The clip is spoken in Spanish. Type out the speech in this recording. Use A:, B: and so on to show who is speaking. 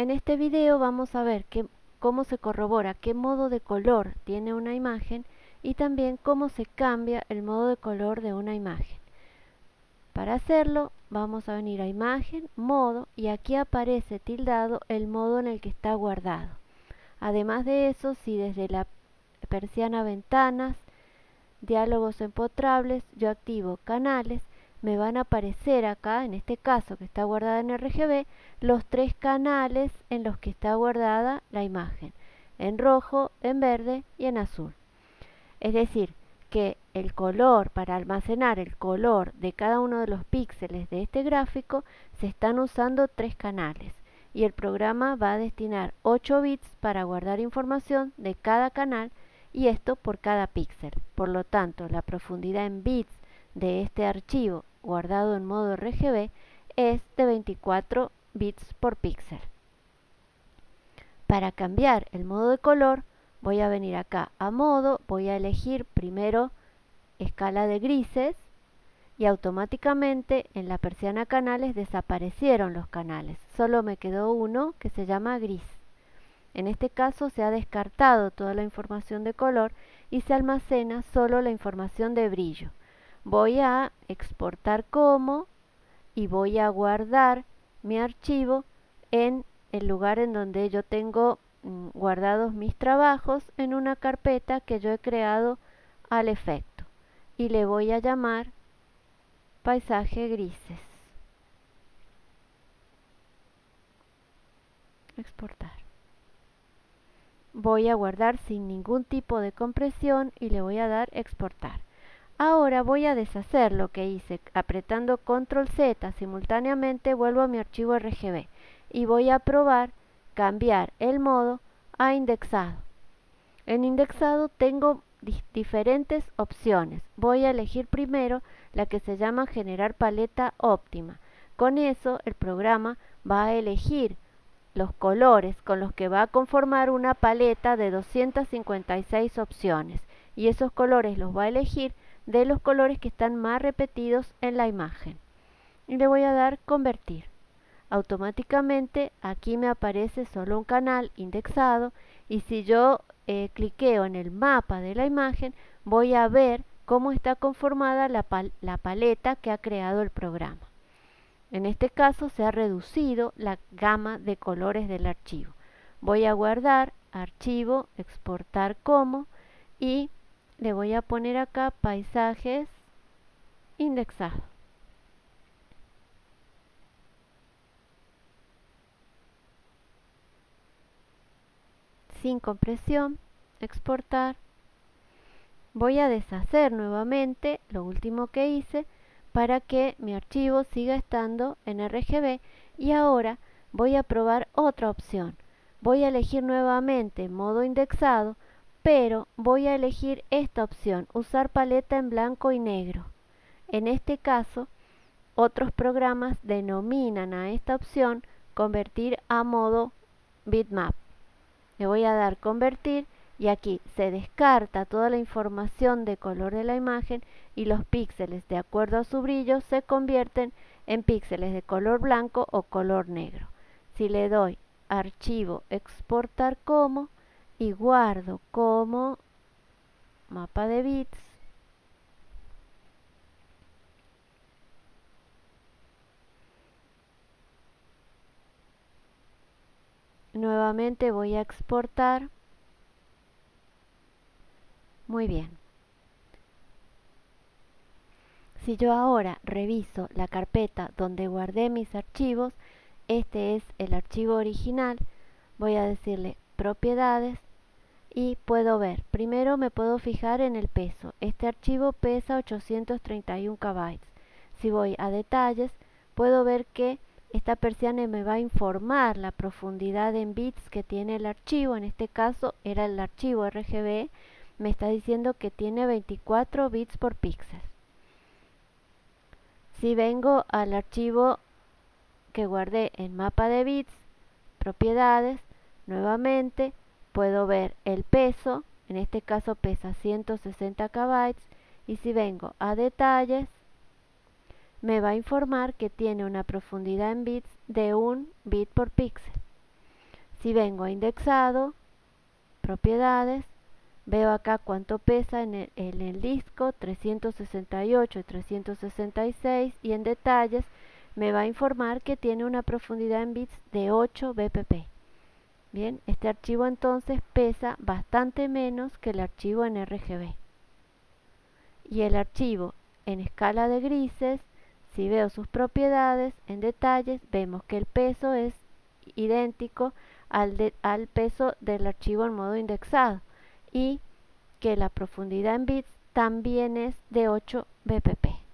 A: En este video vamos a ver cómo se corrobora qué modo de color tiene una imagen y también cómo se cambia el modo de color de una imagen. Para hacerlo vamos a venir a imagen, modo y aquí aparece tildado el modo en el que está guardado. Además de eso, si desde la persiana ventanas, diálogos empotrables, yo activo canales, me van a aparecer acá, en este caso que está guardada en RGB, los tres canales en los que está guardada la imagen, en rojo, en verde y en azul. Es decir, que el color, para almacenar el color de cada uno de los píxeles de este gráfico, se están usando tres canales y el programa va a destinar 8 bits para guardar información de cada canal y esto por cada píxel. Por lo tanto, la profundidad en bits de este archivo guardado en modo RGB es de 24 bits por píxel. Para cambiar el modo de color voy a venir acá a modo, voy a elegir primero escala de grises y automáticamente en la persiana canales desaparecieron los canales. Solo me quedó uno que se llama gris. En este caso se ha descartado toda la información de color y se almacena solo la información de brillo voy a exportar como y voy a guardar mi archivo en el lugar en donde yo tengo mm, guardados mis trabajos en una carpeta que yo he creado al efecto. Y le voy a llamar paisaje grises. Exportar. Voy a guardar sin ningún tipo de compresión y le voy a dar exportar Ahora voy a deshacer lo que hice. Apretando Control Z simultáneamente vuelvo a mi archivo RGB y voy a probar cambiar el modo a indexado. En indexado tengo diferentes opciones. Voy a elegir primero la que se llama generar paleta óptima. Con eso el programa va a elegir los colores con los que va a conformar una paleta de 256 opciones y esos colores los va a elegir de los colores que están más repetidos en la imagen. Y le voy a dar convertir. Automáticamente aquí me aparece solo un canal indexado y si yo eh, cliqueo en el mapa de la imagen voy a ver cómo está conformada la, la paleta que ha creado el programa. En este caso se ha reducido la gama de colores del archivo. Voy a guardar archivo, exportar como y le voy a poner acá paisajes indexados. Sin compresión, exportar. Voy a deshacer nuevamente lo último que hice para que mi archivo siga estando en RGB y ahora voy a probar otra opción. Voy a elegir nuevamente modo indexado pero voy a elegir esta opción, usar paleta en blanco y negro. En este caso, otros programas denominan a esta opción convertir a modo bitmap. Le voy a dar convertir y aquí se descarta toda la información de color de la imagen y los píxeles de acuerdo a su brillo se convierten en píxeles de color blanco o color negro. Si le doy archivo exportar como, y guardo como mapa de bits. Nuevamente voy a exportar. Muy bien. Si yo ahora reviso la carpeta donde guardé mis archivos este es el archivo original. Voy a decirle propiedades y puedo ver, primero me puedo fijar en el peso, este archivo pesa 831 KB. Si voy a detalles, puedo ver que esta persiana me va a informar la profundidad en bits que tiene el archivo, en este caso era el archivo RGB, me está diciendo que tiene 24 bits por píxel. Si vengo al archivo que guardé en mapa de bits, propiedades, nuevamente puedo ver el peso, en este caso pesa 160 KB y si vengo a detalles me va a informar que tiene una profundidad en bits de 1 bit por píxel. Si vengo a indexado, propiedades, veo acá cuánto pesa en el, en el disco, 368 y 366 y en detalles me va a informar que tiene una profundidad en bits de 8 bpp. Bien, este archivo entonces pesa bastante menos que el archivo en RGB. Y el archivo en escala de grises, si veo sus propiedades en detalles, vemos que el peso es idéntico al, peso del archivo en modo indexado y que la profundidad en bits también es de 8 bpp.